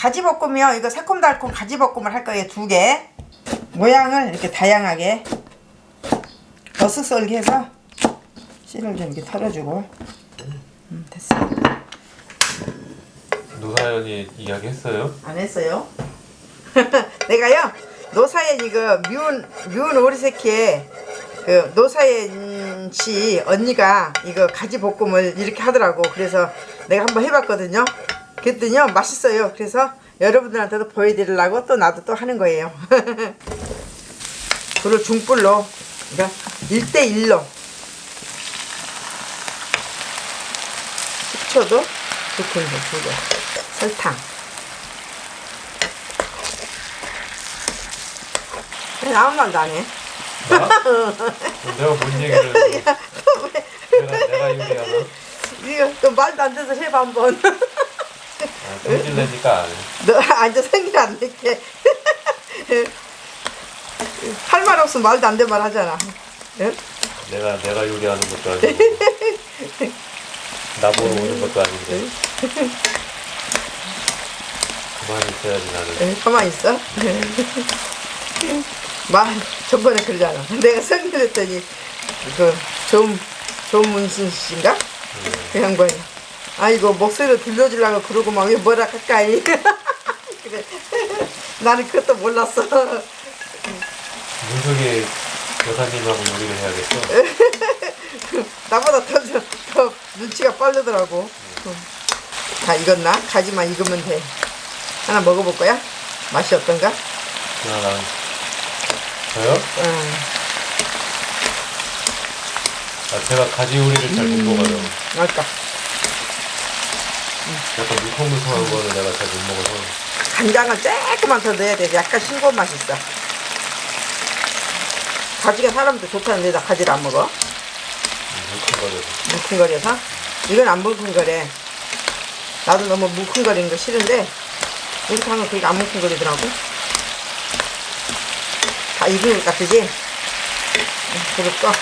가지볶음이요. 이거 새콤달콤 가지볶음을 할 거예요. 두 개. 모양을 이렇게 다양하게 버스 썰기 해서 씨를 좀 이렇게 털어주고 음, 됐어. 노사연이 이야기했어요? 안 했어요? 내가요 노사연 이거 미운 미운 오리새끼에 그 노사연 씨 언니가 이거 가지 볶음을 이렇게 하더라고 그래서 내가 한번 해봤거든요 그랬더니요 맛있어요 그래서 여러분들한테도 보여드리려고 또 나도 또 하는 거예요 불을 중불로 그러니까 1대1로 식초도 두 큰술 두개 설탕 왜 아무 말도 안 해? 나? 내가 뭔 얘기를? 내가, 내가 요리하나? 이거 또 말도 안 돼서 해봐 한번 아, 성질 내니까 안 해. 너 앉아 생일 안 낼게. 할 말 없으면 말도 안 되는 말 하잖아. 응? 내가 내가 요리하는 것도 아니고 나보러 오는 것도 아닌데. 그만 있어야지 나는. 응, 가만히 있어? 말 저번에 그러잖아. 내가 생일 했더니 그 조, 조문신 씨인가? 그 양반이 아이고 목소리를 들려주려고 그러고 막 왜 뭐라 가까이 그래 나는 그것도 몰랐어 문석이 여사님하고 요리를 해야겠어 나보다 더, 더, 더 눈치가 빠르더라고 다 익었나? 가지만 익으면 돼 하나 먹어볼 거야? 맛이 어떤가? 하나 저요? 응. 아 제가 가지 요리를 잘 못 먹어요 아까 약간 물컹물컹한 거는 내가 잘 못 먹어서. 간장을 조금만 더 넣어야 돼. 약간 싱거운 맛이 있어. 가지가 사람도 좋다는데 나 가지를 안 먹어? 물컹거려서. 뭉클거려서? 이건 안 뭉클거려. 나도 너무 뭉클거리는 거 싫은데 이렇게 하면 그게 안 뭉클거리더라고. 다 익은 것 같으지? 그리고. 또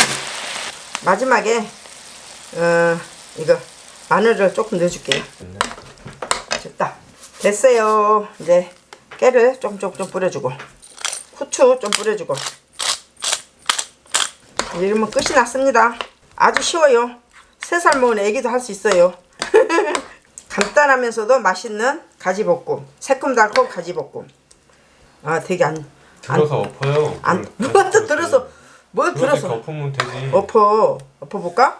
마지막에 어 이거 마늘을 조금 넣어줄게요. 됐다. 됐어요. 이제 깨를 조금 조금 좀 뿌려주고 후추 좀 뿌려주고. 이러면 끝이 났습니다. 아주 쉬워요. 세살 먹은 애기도 할 수 있어요. 간단하면서도 맛있는 가지볶음 새콤달콤 가지볶음. 아 되게 안 들어서 엎어요. 안, 그걸 누가 또 들어서 뭘 들어서? 엎으면 되지? 엎어. 엎어볼까?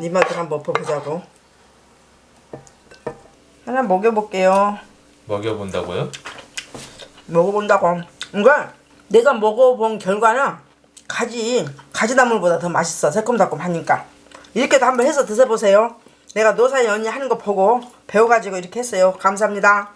니마들 한번 엎어보자고. 하나 먹여볼게요. 먹여본다고요? 먹어본다고. 그러니까 내가 먹어본 결과는 가지 가지나물보다 더 맛있어. 새콤달콤 하니까. 이렇게도 한번 해서 드셔보세요. 내가 노사이 언니 하는 거 보고 배워가지고 이렇게 했어요. 감사합니다